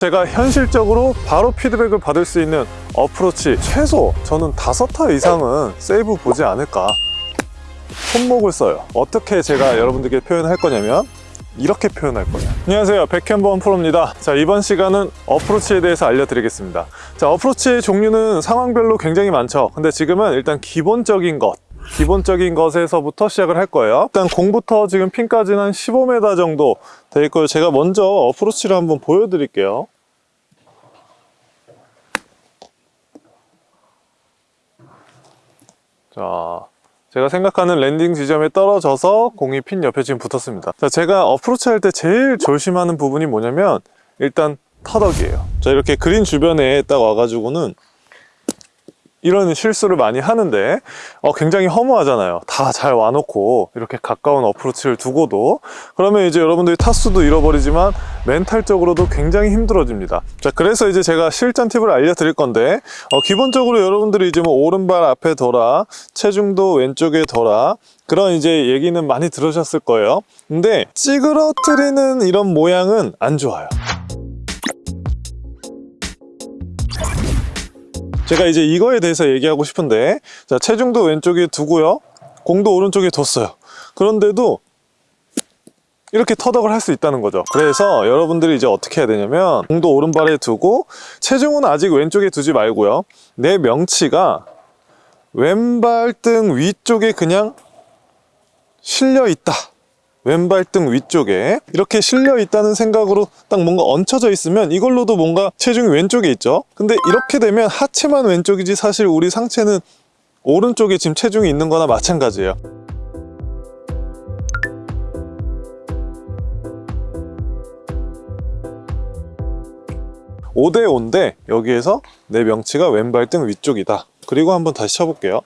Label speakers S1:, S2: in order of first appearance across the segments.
S1: 제가 현실적으로 바로 피드백을 받을 수 있는 어프로치 최소 저는 다섯 타 이상은 세이브 보지 않을까. 손목을 써요. 어떻게 제가 여러분들께 표현할 거냐면 이렇게 표현할 거예요. 안녕하세요. 백현범 프로입니다. 자 이번 시간은 어프로치에 대해서 알려드리겠습니다. 자 어프로치의 종류는 상황별로 굉장히 많죠. 근데 지금은 일단 기본적인 것 기본적인 것에서부터 시작을 할 거예요. 일단 공부터 지금 핀까지는 한 15m 정도 돼 있고요 제가 먼저 어프로치를 한번 보여드릴게요 자 제가 생각하는 landing 지점에 떨어져서 공이 핀 옆에 지금 붙었습니다. 자 제가 어프로치 할 때 제일 조심하는 부분이 뭐냐면 일단 뒤땅이에요. 자 이렇게 그린 주변에 딱 와가지고는 이런 실수를 많이 하는데 어, 굉장히 허무하잖아요. 다 잘 와놓고 이렇게 가까운 어프로치를 두고도. 그러면 이제 여러분들이 타수도 잃어버리지만 멘탈적으로도 굉장히 힘들어집니다. 자 그래서 이제 제가 실전 팁을 알려드릴 건데 어, 기본적으로 여러분들이 이제 뭐 오른발 앞에 둬라 체중도 왼쪽에 둬라 그런 이제 얘기는 많이 들으셨을 거예요. 근데 찌그러뜨리는 이런 모양은 안 좋아요 제가 이제 이거에 대해서 얘기하고 싶은데 자 체중도 왼쪽에 두고요. 공도 오른쪽에 뒀어요. 그런데도 이렇게 터덕을 할 수 있다는 거죠. 그래서 여러분들이 이제 어떻게 해야 되냐면 공도 오른발에 두고 체중은 아직 왼쪽에 두지 말고요. 내 명치가 왼발 등 위쪽에 그냥 실려 있다 왼발 등 위쪽에 이렇게 실려 있다는 생각으로 딱 뭔가 얹혀져 있으면 이걸로도 뭔가 체중이 왼쪽에 있죠. 근데 이렇게 되면 하체만 왼쪽이지 사실 우리 상체는 오른쪽에 지금 체중이 있는 거나 마찬가지예요. 오대오인데 여기에서 내 명치가 왼발 등 위쪽이다. 그리고 한번 다시 쳐볼게요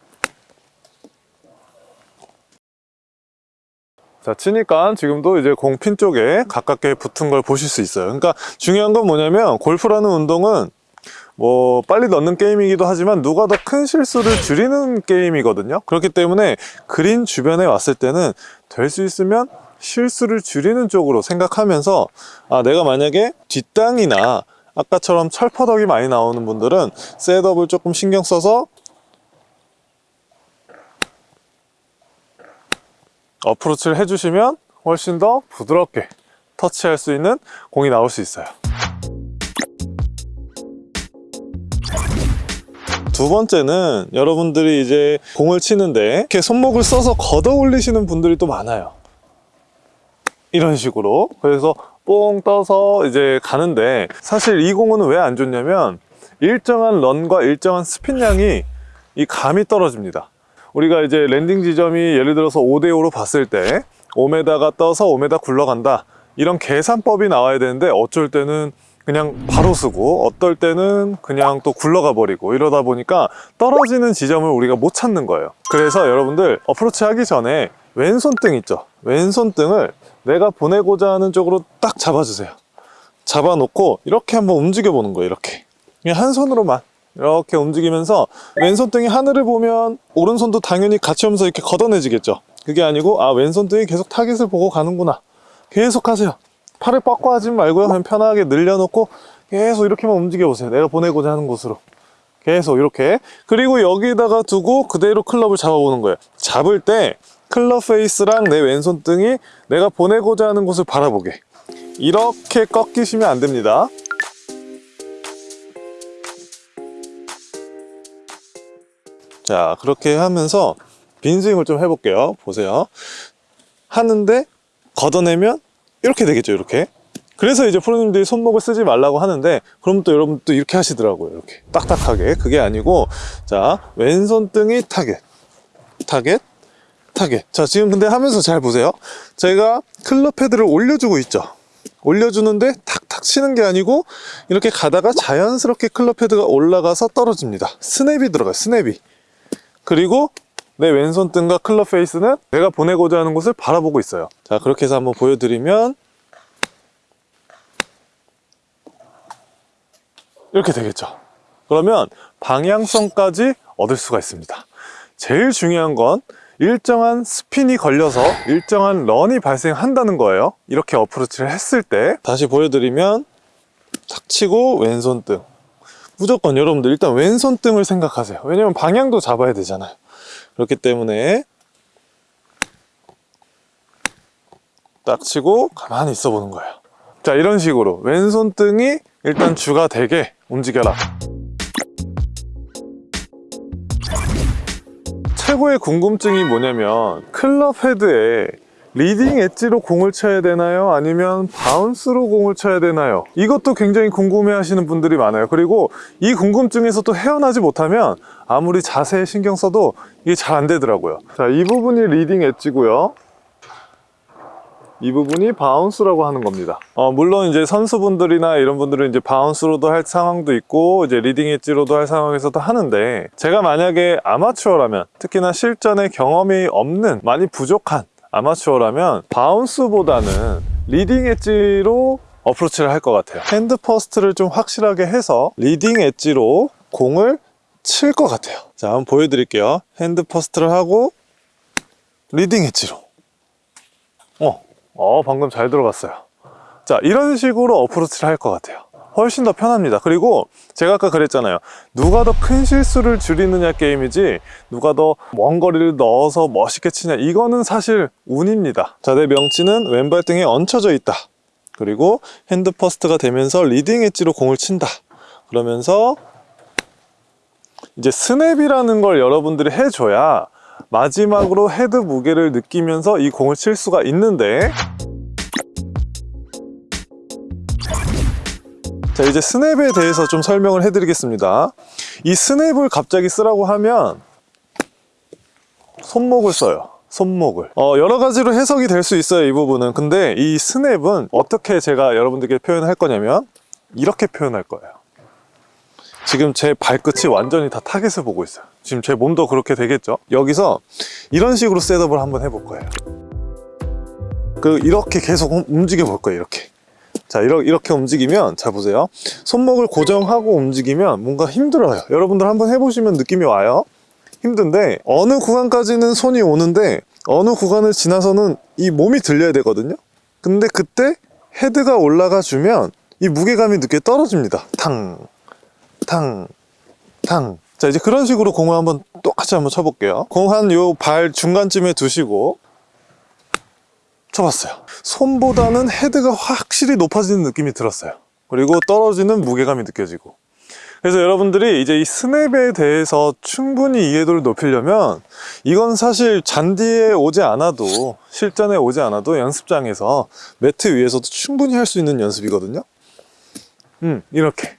S1: 자 치니까 지금도 이제 공 핀 쪽에 가깝게 붙은 걸 보실 수 있어요. 그러니까 중요한 건 뭐냐면 골프라는 운동은 뭐 빨리 넣는 게임이기도 하지만 누가 더 큰 실수를 줄이는 게임이거든요. 그렇기 때문에 그린 주변에 왔을 때는 될 수 있으면 실수를 줄이는 쪽으로 생각하면서 아 내가 만약에 뒷땅이나 아까처럼 철퍼덕이 많이 나오는 분들은 셋업을 조금 신경 써서 어프로치를 해주시면 훨씬 더 부드럽게 터치할 수 있는 공이 나올 수 있어요. 두 번째는 여러분들이 이제 공을 치는데 이렇게 손목을 써서 걷어 올리시는 분들이 또 많아요. 이런 식으로. 그래서 뽕 떠서 이제 가는데 사실 이 공은 왜 안 좋냐면 일정한 run과 일정한 스핀량이 이 감이 떨어집니다 우리가 이제 landing 지점이 예를 들어서 5대5로 봤을 때 5m가 떠서 5m 굴러간다. 이런 계산법이 나와야 되는데 어쩔 때는 그냥 바로 쓰고 어떨 때는 그냥 또 굴러가 버리고 이러다 보니까 떨어지는 지점을 우리가 못 찾는 거예요. 그래서 여러분들 어프로치 하기 전에 왼손등 있죠? 왼손등을 내가 보내고자 하는 쪽으로 딱 잡아주세요. 잡아놓고 이렇게 한번 움직여 보는 거예요 이렇게. 그냥 한 손으로만 이렇게 움직이면서 왼손등이 하늘을 보면 오른손도 당연히 같이 오면서 이렇게 걷어내지겠죠. 그게 아니고 아 왼손등이 계속 타깃을 보고 가는구나. 계속 하세요. 팔을 뻗고 하지 말고요. 그냥 편하게 늘려놓고 계속 이렇게만 움직여 보세요. 내가 보내고자 하는 곳으로. 계속 이렇게. 그리고 여기다가 두고 그대로 클럽을 잡아보는 거예요. 잡을 때 클럽 페이스랑 내 왼손등이 내가 보내고자 하는 곳을 바라보게. 이렇게 꺾이시면 안 됩니다 자 그렇게 하면서 빈 스윙을 좀 해볼게요. 보세요. 하는데 걷어내면 이렇게 되겠죠 이렇게. 그래서 이제 프로님들이 손목을 쓰지 말라고 하는데 그럼 또 여러분 또 이렇게 하시더라고요 이렇게. 딱딱하게. 그게 아니고 자 왼손등이 타겟. 타겟 타겟. 자 지금 근데 하면서 잘 보세요. 제가 클럽 헤드를 올려주고 있죠. 올려주는데 탁탁 치는 게 아니고 이렇게 가다가 자연스럽게 클럽 헤드가 올라가서 떨어집니다. 스냅이 들어가요 스냅이 그리고 내 왼손 등과 클럽 페이스는 내가 보내고자 하는 곳을 바라보고 있어요. 자 그렇게 해서 한번 보여드리면 이렇게 되겠죠. 그러면 방향성까지 얻을 수가 있습니다. 제일 중요한 건 일정한 스핀이 걸려서 일정한 런이 발생한다는 거예요. 이렇게 어프로치를 했을 때 다시 보여드리면 탁 치고 왼손 등 무조건 여러분들 일단 왼손 등을 생각하세요. 왜냐면 방향도 잡아야 되잖아요. 그렇기 때문에 딱 치고 가만히 있어 보는 거예요. 자 이런 식으로 왼손 등이 일단 주가 되게 움직여라. 최고의 궁금증이 뭐냐면 클럽 헤드에 leading edge로 공을 쳐야 되나요? 아니면 bounce로 공을 쳐야 되나요? 이것도 굉장히 궁금해 하시는 분들이 많아요 그리고 이 궁금증에서 또 헤어나지 못하면 아무리 자세히 신경 써도 이게 잘 안 되더라고요 자, 이 부분이 leading edge고요 이 부분이 bounce라고 하는 겁니다. 어, 물론 이제 선수분들이나 이런 분들은 이제 bounce로도 할 상황도 있고 이제 leading edge로도 할 상황에서도 하는데 제가 만약에 아마추어라면 특히나 실전에 경험이 없는 많이 부족한 아마추어라면 bounce보다는 leading edge로 어프로치를 할 것 같아요. hand first를 좀 확실하게 해서 leading edge로 공을 칠 것 같아요. 자, 한번 보여드릴게요. hand first를 하고 leading edge로. 어, 어, 방금 잘 들어갔어요. 자, 이런 식으로 어프로치를 할 것 같아요. 훨씬 더 편합니다. 그리고 제가 아까 그랬잖아요. 누가 더 큰 실수를 줄이느냐 게임이지 누가 더 먼 거리를 넣어서 멋있게 치냐 이거는 사실 운입니다. 자, 내 명치는 왼발 등에 얹혀져 있다. 그리고 hand first가 되면서 leading edge로 공을 친다. 그러면서 이제 스냅이라는 걸 여러분들이 해줘야 마지막으로 헤드 무게를 느끼면서 이 공을 칠 수가 있는데 자 이제 스냅에 대해서 좀 설명을 해드리겠습니다. 이 스냅을 갑자기 쓰라고 하면 손목을 써요. 손목을. 어, 여러 가지로 해석이 될 수 있어요 이 부분은. 근데 이 스냅은 어떻게 제가 여러분들께 표현할 거냐면 이렇게 표현할 거예요. 지금 제 발끝이 완전히 다 target을 보고 있어요. 지금 제 몸도 그렇게 되겠죠? 여기서 이런 식으로 setup을 한번 해볼 거예요. 그 이렇게 계속 움직여 볼 거예요 이렇게 자 이렇게, 움직이면 잘 보세요. 손목을 고정하고 움직이면 뭔가 힘들어요. 여러분들 한번 해보시면 느낌이 와요. 힘든데 어느 구간까지는 손이 오는데 어느 구간을 지나서는 이 몸이 들려야 되거든요. 근데 그때 헤드가 올라가 주면 이 무게감이 늦게 떨어집니다. 탕 탕, 탕. 자, 이제 그런 식으로 공을 한번 똑같이 한번 쳐볼게요. 공 한 요 발 중간쯤에 두시고 쳐봤어요. 손보다는 헤드가 확실히 높아지는 느낌이 들었어요. 그리고 떨어지는 무게감이 느껴지고. 그래서 여러분들이 이제 이 스냅에 대해서 충분히 이해도를 높이려면 이건 사실 잔디에 오지 않아도 실전에 오지 않아도 연습장에서 매트 위에서도 충분히 할 수 있는 연습이거든요. 음, 이렇게.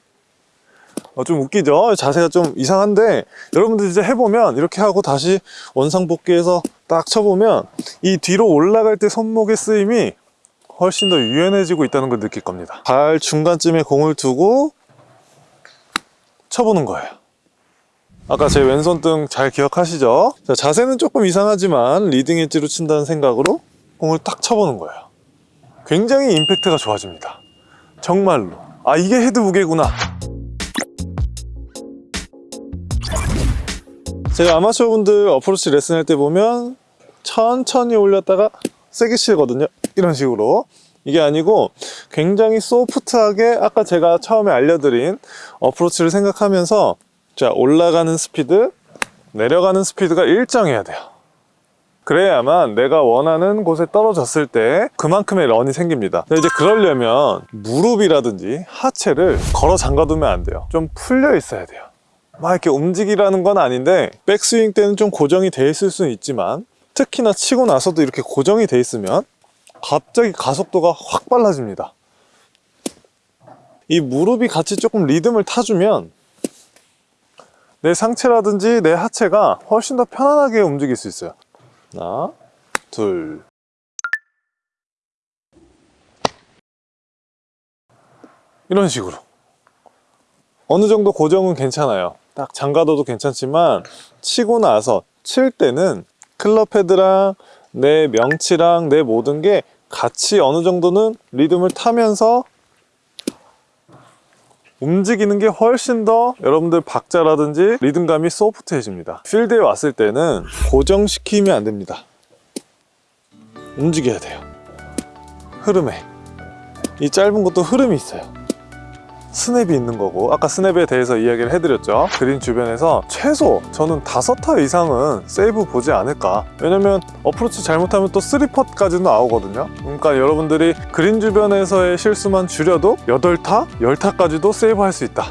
S1: 어, 좀 웃기죠? 자세가 좀 이상한데 여러분들 이제 해보면 이렇게 하고 다시 원상복귀해서 딱 쳐보면 이 뒤로 올라갈 때 손목의 쓰임이 훨씬 더 유연해지고 있다는 걸 느낄 겁니다. 발 중간쯤에 공을 두고 쳐보는 거예요. 아까 제 왼손 등 잘 기억하시죠? 자, 자세는 조금 이상하지만 leading edge로 친다는 생각으로 공을 딱 쳐보는 거예요. 굉장히 임팩트가 좋아집니다. 정말로. 아 이게 헤드 무게구나 제가 아마추어 분들 어프로치 레슨 할 때 보면 천천히 올렸다가 세게 치거든요. 이런 식으로. 이게 아니고 굉장히 소프트하게 아까 제가 처음에 알려드린 어프로치를 생각하면서 자 올라가는 스피드 내려가는 스피드가 일정해야 돼요. 그래야만 내가 원하는 곳에 떨어졌을 때 그만큼의 런이 생깁니다. 이제 그러려면 무릎이라든지 하체를 걸어 잠가두면 안 돼요. 좀 풀려 있어야 돼요 막 이렇게 움직이라는 건 아닌데 백스윙 때는 좀 고정이 돼 있을 수는 있지만 특히나 치고 나서도 이렇게 고정이 돼 있으면 갑자기 가속도가 확 빨라집니다. 이 무릎이 같이 조금 리듬을 타주면 내 상체라든지 내 하체가 훨씬 더 편안하게 움직일 수 있어요. 하나 둘. 이런 식으로. 어느 정도 고정은 괜찮아요 딱 장가둬도 괜찮지만 치고 나서 칠 때는 클럽 헤드랑 내 명치랑 내 모든 게 같이 어느 정도는 리듬을 타면서 움직이는 게 훨씬 더 여러분들 박자라든지 리듬감이 소프트해집니다. 필드에 왔을 때는 고정시키면 안 됩니다. 움직여야 돼요. 흐름에. 이 짧은 것도 흐름이 있어요 스냅이 있는 거고 아까 스냅에 대해서 이야기를 해드렸죠. 그린 주변에서 최소 저는 다섯 타 이상은 세이브 보지 않을까. 왜냐면 어프로치 잘못하면 또 3퍼트까지도 나오거든요. 그러니까 여러분들이 그린 주변에서의 실수만 줄여도 8타, 10타까지도 세이브 할 수 있다